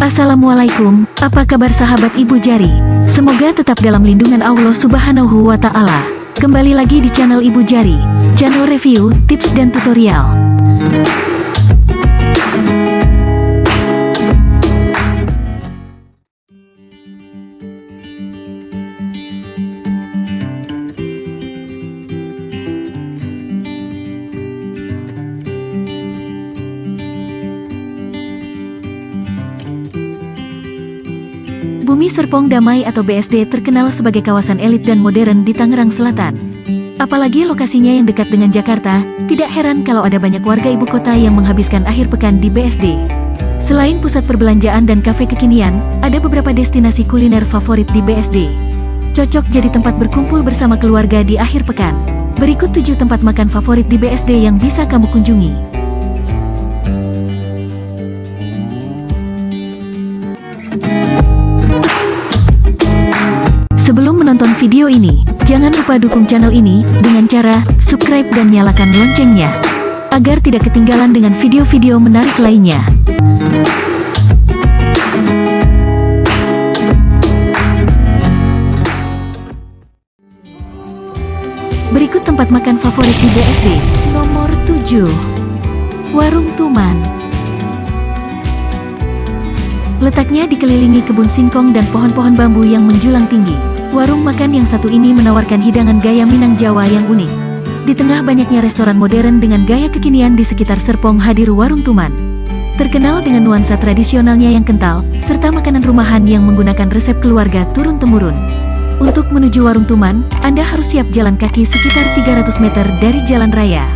Assalamualaikum, apa kabar sahabat Ibu Jari? Semoga tetap dalam lindungan Allah Subhanahu wa Ta'ala. Kembali lagi di channel Ibu Jari, channel review, tips, dan tutorial. Bumi Serpong Damai atau BSD terkenal sebagai kawasan elit dan modern di Tangerang Selatan. Apalagi lokasinya yang dekat dengan Jakarta, tidak heran kalau ada banyak warga ibu kota yang menghabiskan akhir pekan di BSD. Selain pusat perbelanjaan dan kafe kekinian, ada beberapa destinasi kuliner favorit di BSD. Cocok jadi tempat berkumpul bersama keluarga di akhir pekan. Berikut 7 tempat makan favorit di BSD yang bisa kamu kunjungi. Video ini, jangan lupa dukung channel ini dengan cara subscribe dan nyalakan loncengnya, agar tidak ketinggalan dengan video-video menarik lainnya. Berikut tempat makan favorit di BSD. Nomor 7. Warung Tuman. Letaknya dikelilingi kebun singkong dan pohon-pohon bambu yang menjulang tinggi. Warung makan yang satu ini menawarkan hidangan gaya Minang Jawa yang unik. Di tengah banyaknya restoran modern dengan gaya kekinian di sekitar Serpong hadir Warung Tuman. Terkenal dengan nuansa tradisionalnya yang kental, serta makanan rumahan yang menggunakan resep keluarga turun-temurun. Untuk menuju Warung Tuman, Anda harus siap jalan kaki sekitar 300 meter dari jalan raya.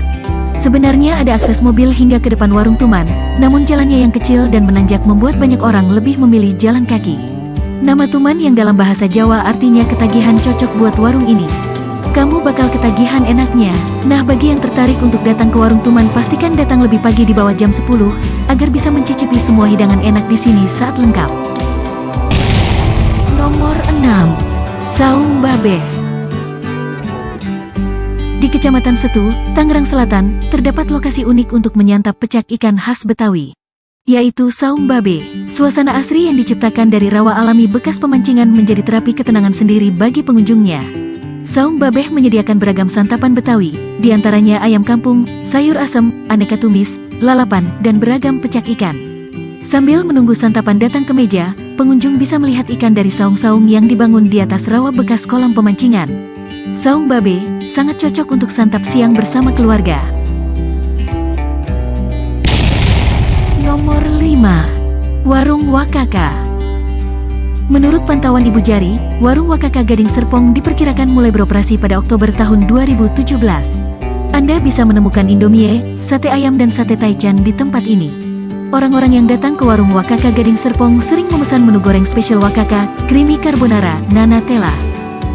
Sebenarnya ada akses mobil hingga ke depan Warung Tuman, namun jalannya yang kecil dan menanjak membuat banyak orang lebih memilih jalan kaki. Nama Tuman yang dalam bahasa Jawa artinya ketagihan cocok buat warung ini. Kamu bakal ketagihan enaknya. Nah bagi yang tertarik untuk datang ke warung Tuman pastikan datang lebih pagi di bawah jam 10, agar bisa mencicipi semua hidangan enak di sini saat lengkap. Nomor 6. Saung Babe Di Kecamatan Setu, Tangerang Selatan, terdapat lokasi unik untuk menyantap pecak ikan khas Betawi yaitu saung babe. Suasana asri yang diciptakan dari rawa alami bekas pemancingan menjadi terapi ketenangan sendiri bagi pengunjungnya. Saung babeh menyediakan beragam santapan Betawi, di antaranya ayam kampung, sayur asem, aneka tumis, lalapan, dan beragam pecak ikan. Sambil menunggu santapan datang ke meja, pengunjung bisa melihat ikan dari saung-saung yang dibangun di atas rawa bekas kolam pemancingan. Saung babe sangat cocok untuk santap siang bersama keluarga. 5. Warung Wakaka Menurut pantauan Ibu Jari, Warung Wakaka Gading Serpong diperkirakan mulai beroperasi pada Oktober tahun 2017. Anda bisa menemukan Indomie, sate ayam dan sate taichan di tempat ini. Orang-orang yang datang ke Warung Wakaka Gading Serpong sering memesan menu goreng spesial Wakaka, creamy carbonara, nanatella.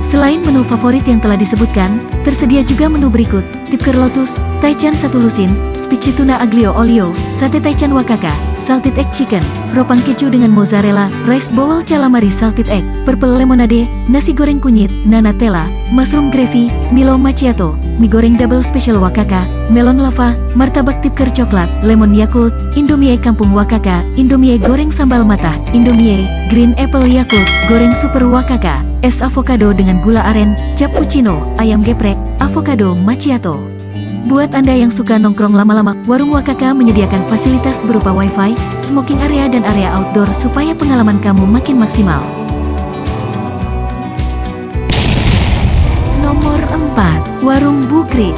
Selain menu favorit yang telah disebutkan, tersedia juga menu berikut, tipker lotus, taichan satu lusin, Spicy tuna aglio olio, sate taichan wakaka, salted egg chicken, ropang keju dengan mozzarella, rice bowl calamari salted egg, purple lemonade, nasi goreng kunyit, nanatella, mushroom gravy, milo macchiato, mie goreng double special wakaka, melon lava, martabak tipker coklat, lemon yakult, indomie kampung wakaka, indomie goreng sambal mata, indomie, green apple yakult, goreng super wakaka, es avocado dengan gula aren, cappuccino, ayam geprek, avocado macchiato. Buat Anda yang suka nongkrong lama-lama, Warung Wakaka menyediakan fasilitas berupa wifi, smoking area dan area outdoor supaya pengalaman kamu makin maksimal. Nomor 4. Warung Bukris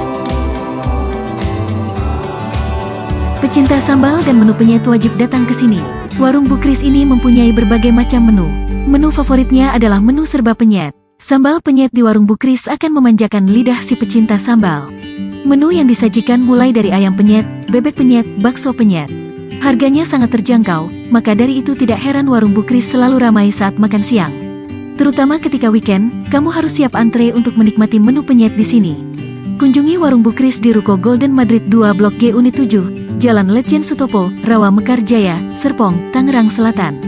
Pecinta sambal dan menu penyet wajib datang ke sini. Warung Bukris ini mempunyai berbagai macam menu. Menu favoritnya adalah menu serba penyet. Sambal penyet di Warung Bukris akan memanjakan lidah si pecinta sambal. Menu yang disajikan mulai dari ayam penyet, bebek penyet, bakso penyet. Harganya sangat terjangkau, maka dari itu tidak heran warung Bukris selalu ramai saat makan siang. Terutama ketika weekend, kamu harus siap antre untuk menikmati menu penyet di sini. Kunjungi warung Bukris di Ruko Golden Madrid 2 Blok G Unit 7, Jalan Letjen Sutopo, Rawa Mekar Jaya, Serpong, Tangerang Selatan.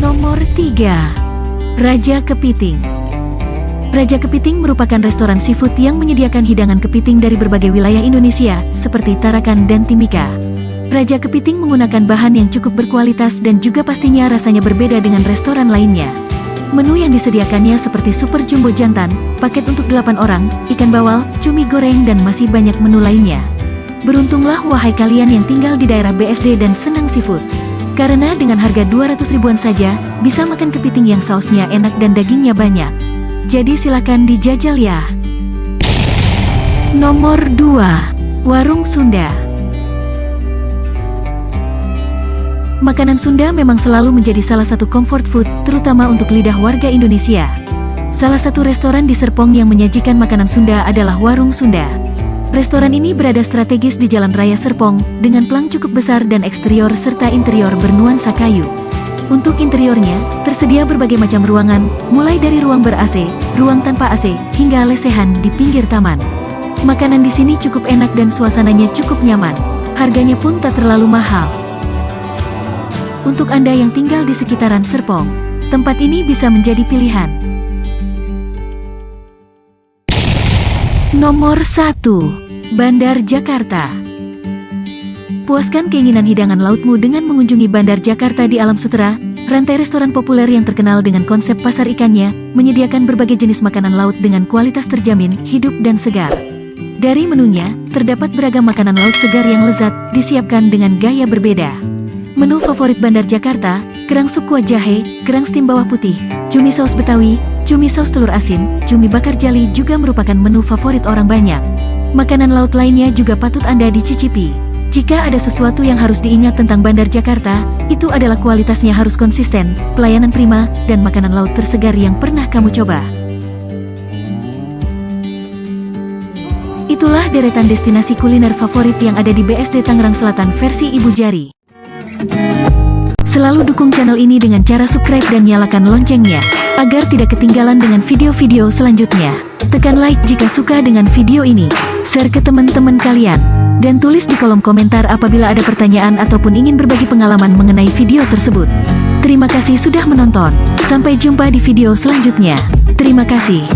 Nomor 3 Raja Kepiting Raja Kepiting merupakan restoran seafood yang menyediakan hidangan kepiting dari berbagai wilayah Indonesia, seperti Tarakan dan Timika. Raja Kepiting menggunakan bahan yang cukup berkualitas dan juga pastinya rasanya berbeda dengan restoran lainnya. Menu yang disediakannya seperti super jumbo jantan, paket untuk 8 orang, ikan bawal, cumi goreng dan masih banyak menu lainnya. Beruntunglah wahai kalian yang tinggal di daerah BSD dan senang seafood. Karena dengan harga 200 ribuan saja, bisa makan kepiting yang sausnya enak dan dagingnya banyak. Jadi silakan dijajal ya. Nomor 2. Warung Sunda Makanan Sunda memang selalu menjadi salah satu comfort food, terutama untuk lidah warga Indonesia. Salah satu restoran di Serpong yang menyajikan makanan Sunda adalah Warung Sunda. Restoran ini berada strategis di Jalan Raya Serpong, dengan pelang cukup besar dan eksterior serta interior bernuansa kayu. Untuk interiornya, tersedia berbagai macam ruangan, mulai dari ruang ber-AC, ruang tanpa AC, hingga lesehan di pinggir taman. Makanan di sini cukup enak dan suasananya cukup nyaman. Harganya pun tak terlalu mahal. Untuk Anda yang tinggal di sekitaran Serpong, tempat ini bisa menjadi pilihan. Nomor 1. Bandar Jakarta Puaskan keinginan hidangan lautmu dengan mengunjungi Bandar Jakarta di Alam Sutera, rantai restoran populer yang terkenal dengan konsep pasar ikannya, menyediakan berbagai jenis makanan laut dengan kualitas terjamin, hidup dan segar. Dari menunya, terdapat beragam makanan laut segar yang lezat, disiapkan dengan gaya berbeda. Menu favorit Bandar Jakarta, kerang sup kuah jahe, kerang steam bawah putih, cumi saus betawi, cumi saus telur asin, cumi bakar jali juga merupakan menu favorit orang banyak. Makanan laut lainnya juga patut Anda dicicipi. Jika ada sesuatu yang harus diingat tentang Bandar Jakarta, itu adalah kualitasnya harus konsisten, pelayanan prima, dan makanan laut tersegar yang pernah kamu coba. Itulah deretan destinasi kuliner favorit yang ada di BSD Tangerang Selatan versi Ibu Jari. Selalu dukung channel ini dengan cara subscribe dan nyalakan loncengnya, agar tidak ketinggalan dengan video-video selanjutnya. Tekan like jika suka dengan video ini, share ke teman-teman kalian. Dan tulis di kolom komentar apabila ada pertanyaan ataupun ingin berbagi pengalaman mengenai video tersebut. Terima kasih sudah menonton. Sampai jumpa di video selanjutnya. Terima kasih.